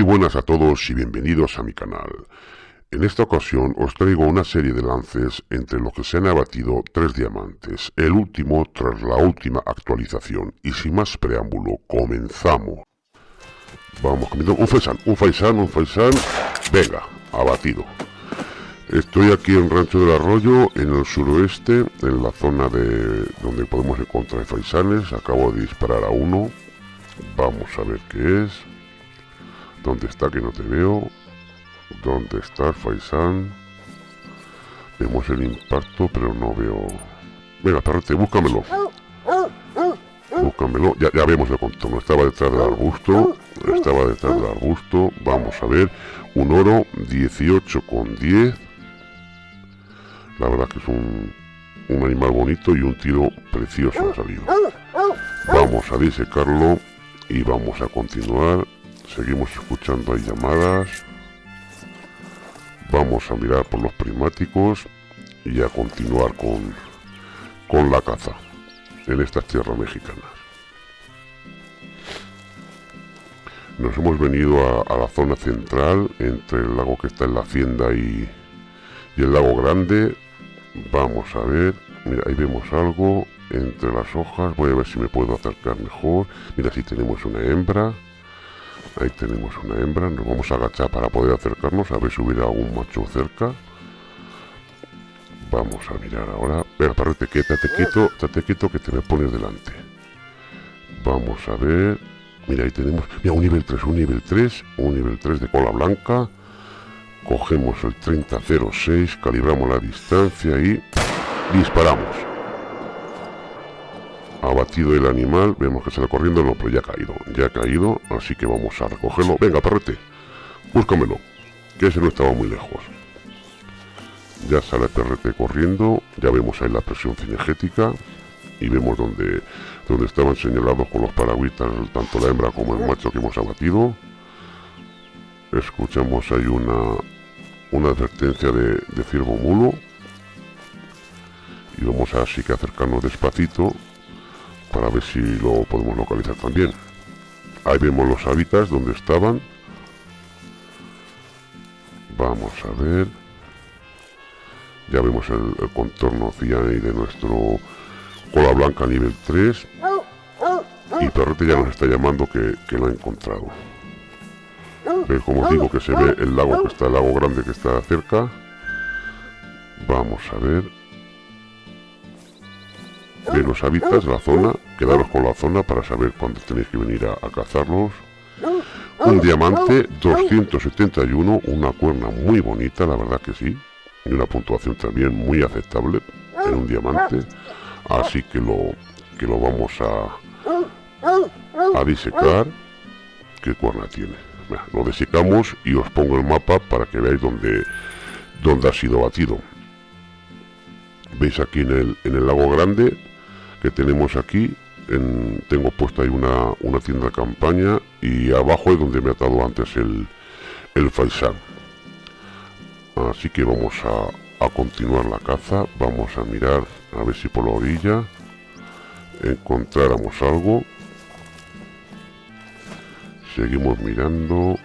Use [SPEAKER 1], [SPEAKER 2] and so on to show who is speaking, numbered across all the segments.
[SPEAKER 1] Muy buenas a todos y bienvenidos a mi canal. En esta ocasión os traigo una serie de lances entre los que se han abatido tres diamantes, el último tras la última actualización. Y sin más preámbulo, comenzamos. Vamos, un faisán, un faisán, un faisán. Venga, abatido. Estoy aquí en Rancho del Arroyo, en el suroeste, en la zona de donde podemos encontrar faisanes. Acabo de disparar a uno. Vamos a ver qué es. ¿Dónde está que no te veo? ¿Dónde está Faisán? Vemos el impacto, pero no veo... Venga, perrete, búscamelo. Búscamelo. Ya, vemos el contorno. Estaba detrás del arbusto. Estaba detrás del arbusto. Vamos a ver. Un oro 18 con 10. La verdad que es un, un animal bonito y un tiro precioso ha salido. Vamos a disecarlo y vamos a continuar Seguimos escuchando hay llamadas. Vamos a mirar por los primáticos y a continuar con, con la caza en estas tierras mexicanas. Nos hemos venido a, la zona central, entre el lago que está en la hacienda y, y el lago grande. Vamos a ver, mira, ahí vemos algo entre las hojas. Voy a ver si me puedo acercar mejor. Mira, si tenemos una hembra. Ahí tenemos una hembra, nos vamos a agachar para poder acercarnos a ver si hubiera algún macho cerca. Vamos a mirar ahora. Venga, parrete, quédate quieto, estate quieto que te me pones delante. Vamos a ver. Mira, ahí tenemos. Mira, un nivel 3, un nivel 3, un nivel 3 de cola blanca. Cogemos el 3006, calibramos la distancia y disparamos abatido el animal, vemos que sale corriendo, no, pero ya ha caído, ya ha caído, así que vamos a recogerlo. Venga, perrete, búscamelo, que ese no estaba muy lejos. Ya sale perrete corriendo, ya vemos ahí la presión cinegética y vemos donde, donde estaban señalados con los paragüitas tanto la hembra como el macho que hemos abatido. Escuchamos ahí una, una advertencia de, de ciervo mulo y vamos así que acercarnos despacito para ver si lo podemos localizar también. Ahí vemos los hábitats donde estaban. Vamos a ver. Ya vemos el, contorno y de nuestro cola blanca nivel 3. Y Perrete ya nos está llamando que, que lo ha encontrado. como os digo que se ve el lago que está, el lago grande que está cerca. Vamos a ver de los hábitats, la zona, quedaros con la zona para saber cuándo tenéis que venir a, cazarlos. Un diamante 271, una cuerna muy bonita, la verdad que sí. Y una puntuación también muy aceptable en un diamante. Así que lo, que lo vamos a, a disecar. ¿Qué cuerna tiene? lo desecamos y os pongo el mapa para que veáis dónde, dónde ha sido batido. Veis aquí en el, en el lago grande que tenemos aquí tengo puesta ahí una, una tienda campaña y abajo es donde me ha atado antes el, el faisán. Así que vamos a, a continuar la caza vamos a mirar a ver si por la orilla encontráramos algo. Seguimos mirando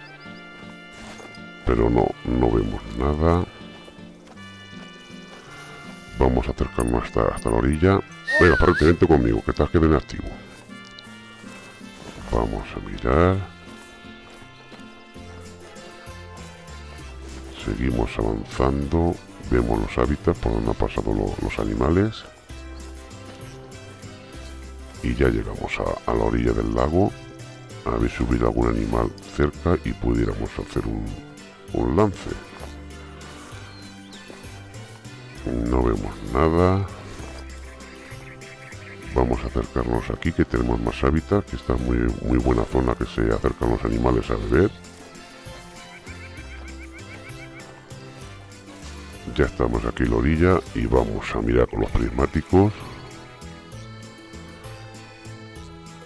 [SPEAKER 1] pero no no vemos nada. Vamos a acercarnos hasta, hasta la orilla Venga, aparentemente conmigo, que estás que viene activo. Vamos a mirar. Seguimos avanzando. Vemos los hábitats por donde han pasado los animales. Y ya llegamos a, la orilla del lago. A ver si hubiera algún animal cerca y pudiéramos hacer un, un lance. No vemos nada vamos a acercarnos aquí que tenemos más hábitat que está muy muy buena zona que se acercan los animales a beber. Ya estamos aquí en la orilla y vamos a mirar con los prismáticos.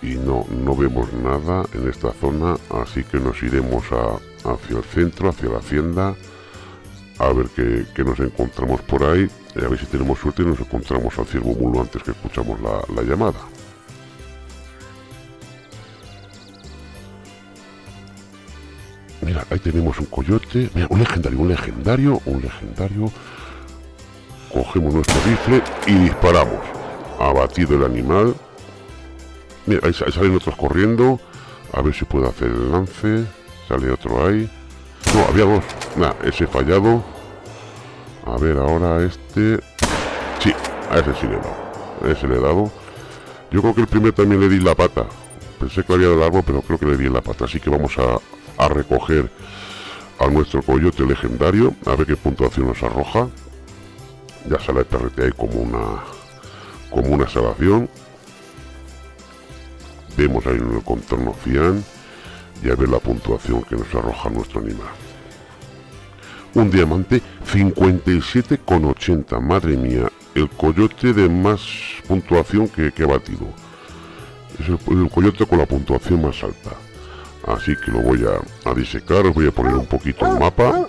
[SPEAKER 1] Y no no vemos nada en esta zona así que nos iremos hacia el centro hacia la hacienda a ver qué, qué nos encontramos por ahí a ver si tenemos suerte y nos encontramos al ciervo mulo antes que escuchamos la, llamada. ahí tenemos un coyote. Mira, un legendario, un legendario, un legendario. Cogemos nuestro rifle y disparamos. Abatido el animal. Mira, ahí, salen otros corriendo. A ver si puedo hacer el lance. Sale otro ahí. No, había dos. Nada, ese fallado. A ver, ahora este... Sí, a ese sí le he dado. Ese le he dado. Yo creo que el primero también le di la pata. Pensé que había de largo, pero creo que le di la pata. Así que vamos a, a recoger a nuestro coyote legendario. A ver qué puntuación nos arroja. Ya sale el perrete ahí como una... Como una salvación. Vemos ahí en el contorno cian. Y a ver la puntuación que nos arroja nuestro animal un diamante 57,80. Madre mía, el coyote de más puntuación que, he batido. Es el, coyote con la puntuación más alta. Así que lo voy a, disecar, os voy a poner un poquito el mapa.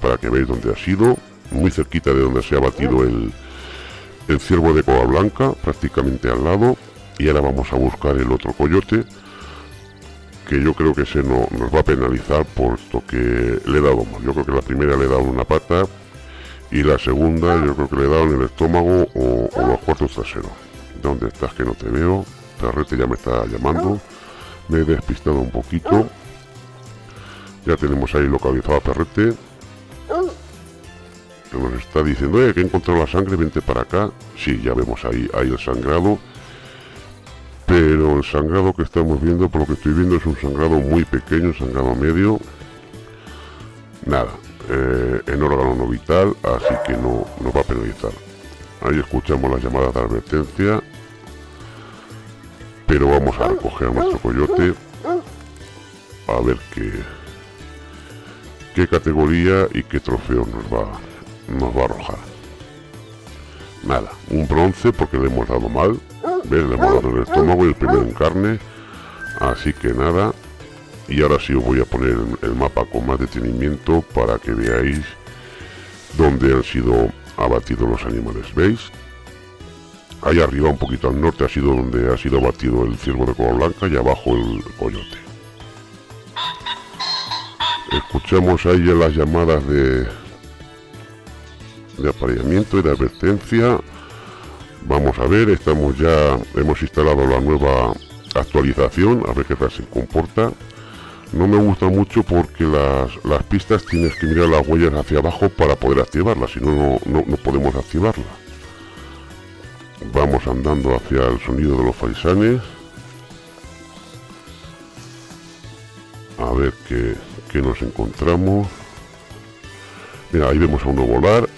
[SPEAKER 1] Para que veáis dónde ha sido. Muy cerquita de donde se ha batido el, el ciervo de coba blanca, prácticamente al lado. Y ahora vamos a buscar el otro coyote que yo creo que se no, nos va a penalizar por esto que le he dado mal. Yo creo que la primera le he dado una pata y la segunda yo creo que le he dado en el estómago o, los cuartos traseros. ¿Dónde estás que no te veo? Perrete ya me está llamando. Me he despistado un poquito. Ya tenemos ahí localizado a Perrete. Que nos está diciendo, eh, que he encontrado la sangre, vente para acá. Sí, ya vemos ahí, ahí el sangrado pero el sangrado que estamos viendo, por lo que estoy viendo, es un sangrado muy pequeño, un sangrado medio. Nada, eh, en órgano no vital, así que no nos va a penalizar. Ahí escuchamos las llamadas de advertencia. Pero vamos a recoger a nuestro coyote. A ver qué, qué categoría y qué trofeo nos va, nos va a arrojar. Nada, un bronce porque le hemos dado mal. ¿Ves? Le dado el estómago y el primero en carne. Así que nada. Y ahora sí os voy a poner el mapa con más detenimiento para que veáis dónde han sido abatidos los animales. ¿Veis? Ahí arriba, un poquito al norte, ha sido donde ha sido abatido el ciervo de cola blanca y abajo el coyote. Escuchamos ahí las llamadas de, de apareamiento y de advertencia vamos a ver estamos ya hemos instalado la nueva actualización a ver qué tal se comporta. No me gusta mucho porque las, las pistas tienes que mirar las huellas hacia abajo para poder activarlas si no, no, no podemos activarla vamos andando hacia el sonido de los faisanes a ver qué, qué nos encontramos. Mira ahí vemos a uno volar.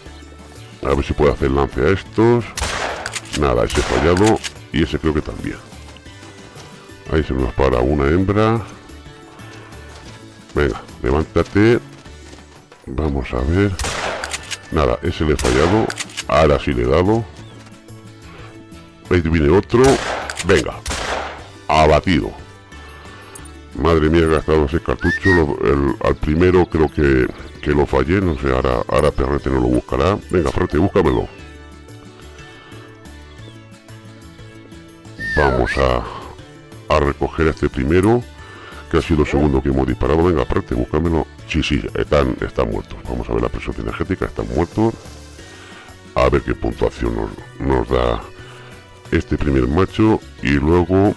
[SPEAKER 1] A ver si puede hacer lance a estos. Nada, ese fallado. Y ese creo que también. Ahí se nos para una hembra. Venga, levántate. Vamos a ver. Nada, ese le he fallado. Ahora sí le he dado. Ahí viene otro. Venga. Abatido. Madre mía, he gastado ese cartucho. al primero creo que que lo fallé, no sé, ahora, ahora Perrete no lo buscará. Venga, Perrete, búscamelo. Vamos a, a recoger este primero, que ha sido el segundo que hemos disparado. Venga, Perrete, búscamelo. Sí, sí, están, están muertos. Vamos a ver la presión energética, están muertos. A ver qué puntuación nos, nos da este primer macho. Y luego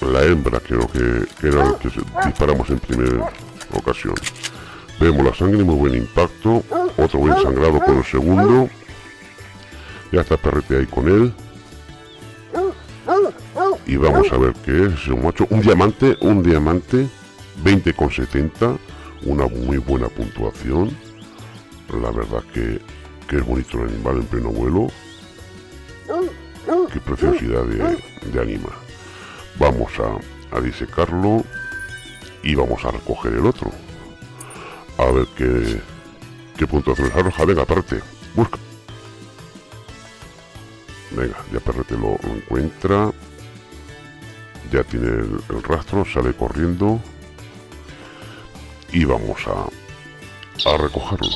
[SPEAKER 1] la hembra, creo que, que era el que disparamos en primera ocasión. Vemos la sangre, muy buen impacto. Otro buen sangrado con el segundo. Ya está perrete ahí con él. Y vamos a ver qué es un macho. Un diamante, un diamante. 20,70. Una muy buena puntuación. La verdad que, es bonito el animal en pleno vuelo. Qué preciosidad de, de animal. Vamos a, a disecarlo. Y vamos a recoger el otro. A ver qué, qué puntuación arroja. Venga, aparte. Busca. Venga, ya Perrete lo encuentra. Ya tiene el, rastro, sale corriendo. Y vamos a, a recogerlo.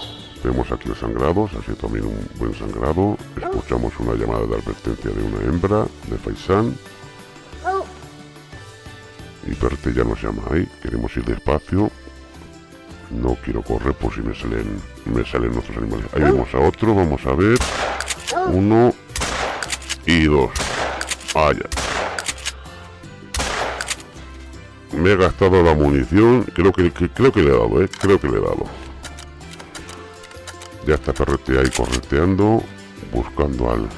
[SPEAKER 1] Vemos aquí los sangrados, así también un buen sangrado. Escuchamos una llamada de advertencia de una hembra de Faisán. Y perrete ya nos llama ahí. Queremos ir despacio. No quiero correr por si me salen, me salen otros animales. Ahí vemos a otro, vamos a ver. Uno y dos. Vaya. Me he gastado la munición. Creo que, creo que le he dado, ¿eh? Creo que le he dado. Ya está perrete ahí correteando. Buscando al...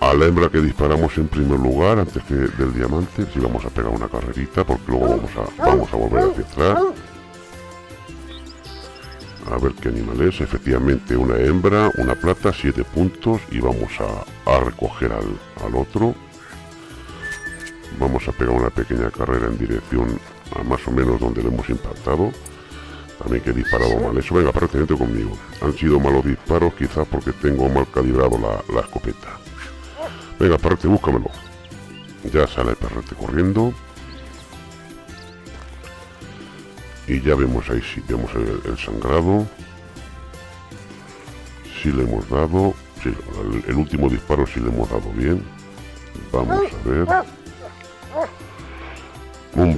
[SPEAKER 1] A la hembra que disparamos en primer lugar antes que del diamante. Si vamos a pegar una carrerita porque luego vamos a, vamos a volver hacia atrás. A ver qué animal es. Efectivamente una hembra, una plata, siete puntos. Y vamos a, a recoger al, al otro vamos a pegar una pequeña carrera en dirección a más o menos donde le hemos impactado. También que he disparado mal eso venga prácticamente conmigo. Han sido malos disparos quizás porque tengo mal calibrado la, escopeta. Venga perrete búscamelo. Ya sale el perrete corriendo. Y ya vemos ahí si vemos el, sangrado. Si le hemos dado sí, el, el último disparo si le hemos dado bien. Vamos a ver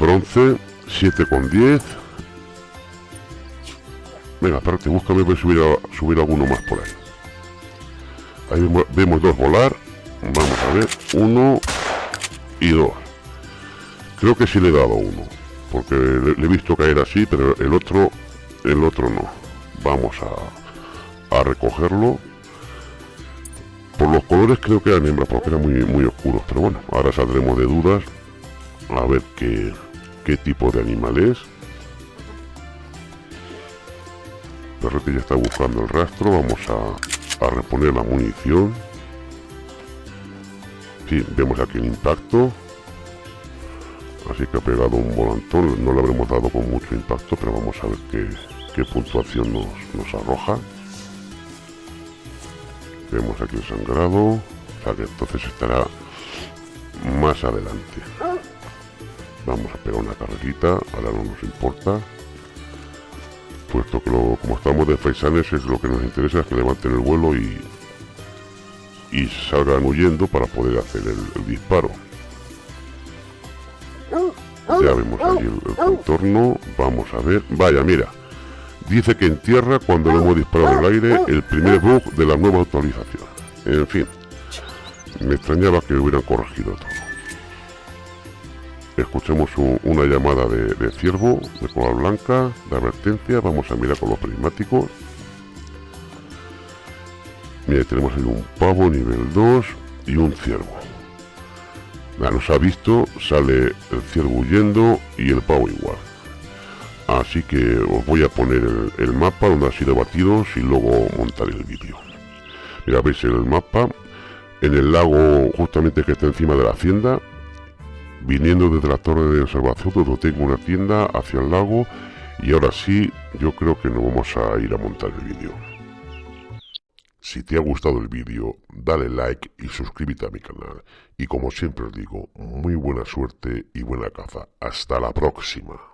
[SPEAKER 1] bronce, 7 con 10. Venga, espérate, búscame, voy a subir, a, subir alguno más por ahí. Ahí vemos, dos volar. Vamos a ver, uno y dos. Creo que sí le he dado uno, porque le, he visto caer así, pero el otro, el otro no. Vamos a, a recogerlo. Por los colores creo que eran hembras, porque eran muy, muy oscuros, pero bueno, ahora saldremos de dudas a ver qué, qué tipo de animal es. Perrete ya está buscando el rastro, vamos a, a reponer la munición. Sí, vemos aquí el impacto. Así que ha pegado un volantón, no le habremos dado con mucho impacto, pero vamos a ver qué, qué puntuación nos, nos arroja. Vemos aquí el sangrado, o sea que entonces estará más adelante. Vamos a pegar una carrerita, ahora no nos importa. Puesto que como estamos de faisanes es lo que nos interesa es que levanten el vuelo y, y salgan huyendo para poder hacer el, disparo. Ya vemos ahí el, contorno, vamos a ver. Vaya, mira. Dice que en tierra cuando le hemos disparado al aire el primer bug de la nueva actualización. En fin, me extrañaba que hubieran corregido todo escuchemos una llamada de, ciervo de cola blanca de advertencia. Vamos a mirar con los prismáticos. Mira tenemos ahí un pavo nivel 2 y un ciervo. Nos ha visto sale el ciervo huyendo y el pavo igual. Así que os voy a poner el, mapa donde ha sido batidos y luego montar el vídeo. Mira veis el mapa en el lago justamente que está encima de la hacienda viniendo desde la torre de observación donde tengo una tienda hacia el lago y ahora sí yo creo que nos vamos a ir a montar el vídeo. Si te ha gustado el vídeo, dale like y suscríbete a mi canal. Y como siempre os digo, muy buena suerte y buena caza. Hasta la próxima.